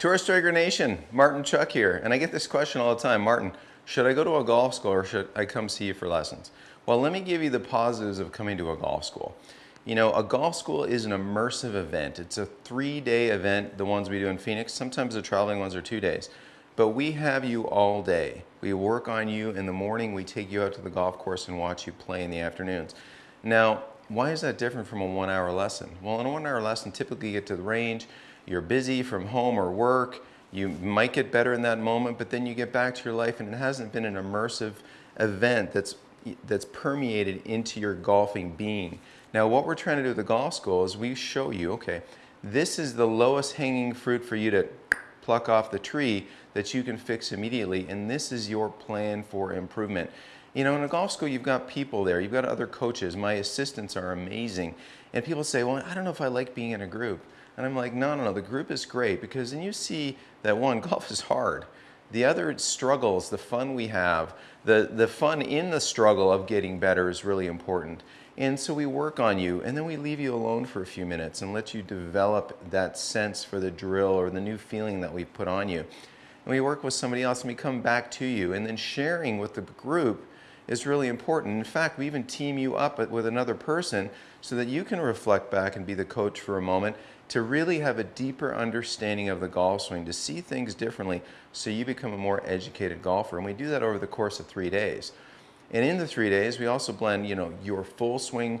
Tour Striker Nation, Martin Chuck here, and I get this question all the time. Martin, should I go to a golf school or should I come see you for lessons? Well, let me give you the positives of coming to a golf school. You know, a golf school is an immersive event. It's a three-day event, the ones we do in Phoenix. Sometimes the traveling ones are two days. But we have you all day. We work on you in the morning. We take you out to the golf course and watch you play in the afternoons. Now, why is that different from a one-hour lesson? Well, in a one-hour lesson, typically you get to the range, you're busy from home or work, you might get better in that moment, but then you get back to your life and it hasn't been an immersive event that's, that's permeated into your golfing being. Now what we're trying to do at the golf school is we show you, okay, this is the lowest hanging fruit for you to pluck off the tree that you can fix immediately and this is your plan for improvement. You know, in a golf school, you've got people there, you've got other coaches. My assistants are amazing. And people say, well, I don't know if I like being in a group. And I'm like, no, no, no, the group is great because then you see that one, golf is hard. The other struggles, the fun we have, the, the fun in the struggle of getting better is really important. And so we work on you and then we leave you alone for a few minutes and let you develop that sense for the drill or the new feeling that we put on you. And we work with somebody else and we come back to you and then sharing with the group is really important. In fact, we even team you up with another person so that you can reflect back and be the coach for a moment to really have a deeper understanding of the golf swing, to see things differently so you become a more educated golfer. And we do that over the course of three days. And in the three days, we also blend, you know, your full swing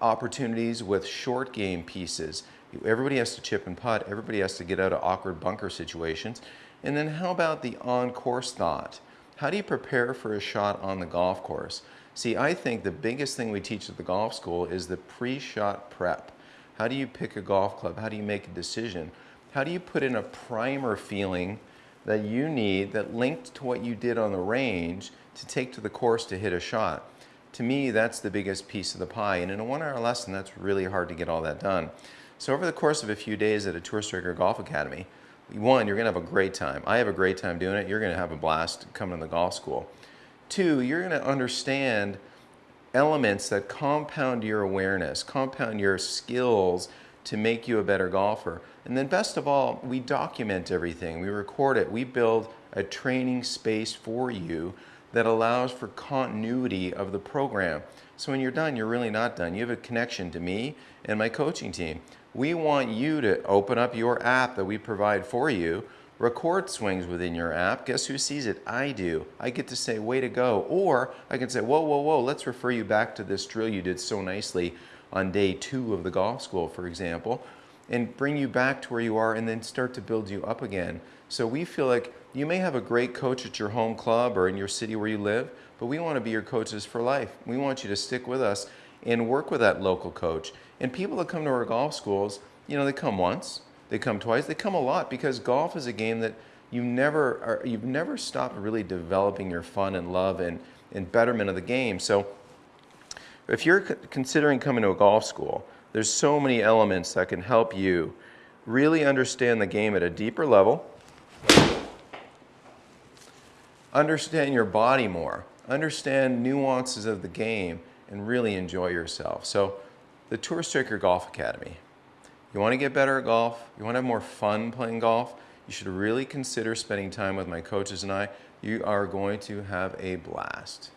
opportunities with short game pieces. Everybody has to chip and putt. Everybody has to get out of awkward bunker situations. And then how about the on-course thought? How do you prepare for a shot on the golf course? See, I think the biggest thing we teach at the golf school is the pre-shot prep. How do you pick a golf club? How do you make a decision? How do you put in a primer feeling that you need that linked to what you did on the range to take to the course to hit a shot? To me, that's the biggest piece of the pie. And in a one hour lesson, that's really hard to get all that done. So over the course of a few days at a Tour Striker Golf Academy, one, you're gonna have a great time. I have a great time doing it. You're gonna have a blast coming to the golf school. Two, you're gonna understand elements that compound your awareness, compound your skills to make you a better golfer. And then best of all, we document everything. We record it. We build a training space for you that allows for continuity of the program. So when you're done, you're really not done. You have a connection to me and my coaching team. We want you to open up your app that we provide for you, record swings within your app. Guess who sees it? I do. I get to say, way to go. Or I can say, whoa, whoa, whoa, let's refer you back to this drill you did so nicely on day two of the golf school, for example, and bring you back to where you are and then start to build you up again. So we feel like you may have a great coach at your home club or in your city where you live, but we want to be your coaches for life. We want you to stick with us and work with that local coach. And people that come to our golf schools, you know, they come once, they come twice, they come a lot because golf is a game that you never are, you've never stopped really developing your fun and love and, and betterment of the game. So if you're considering coming to a golf school, there's so many elements that can help you really understand the game at a deeper level, understand your body more, understand nuances of the game, and really enjoy yourself. So the Tour Striker Golf Academy. You want to get better at golf, you want to have more fun playing golf, you should really consider spending time with my coaches and I. You are going to have a blast.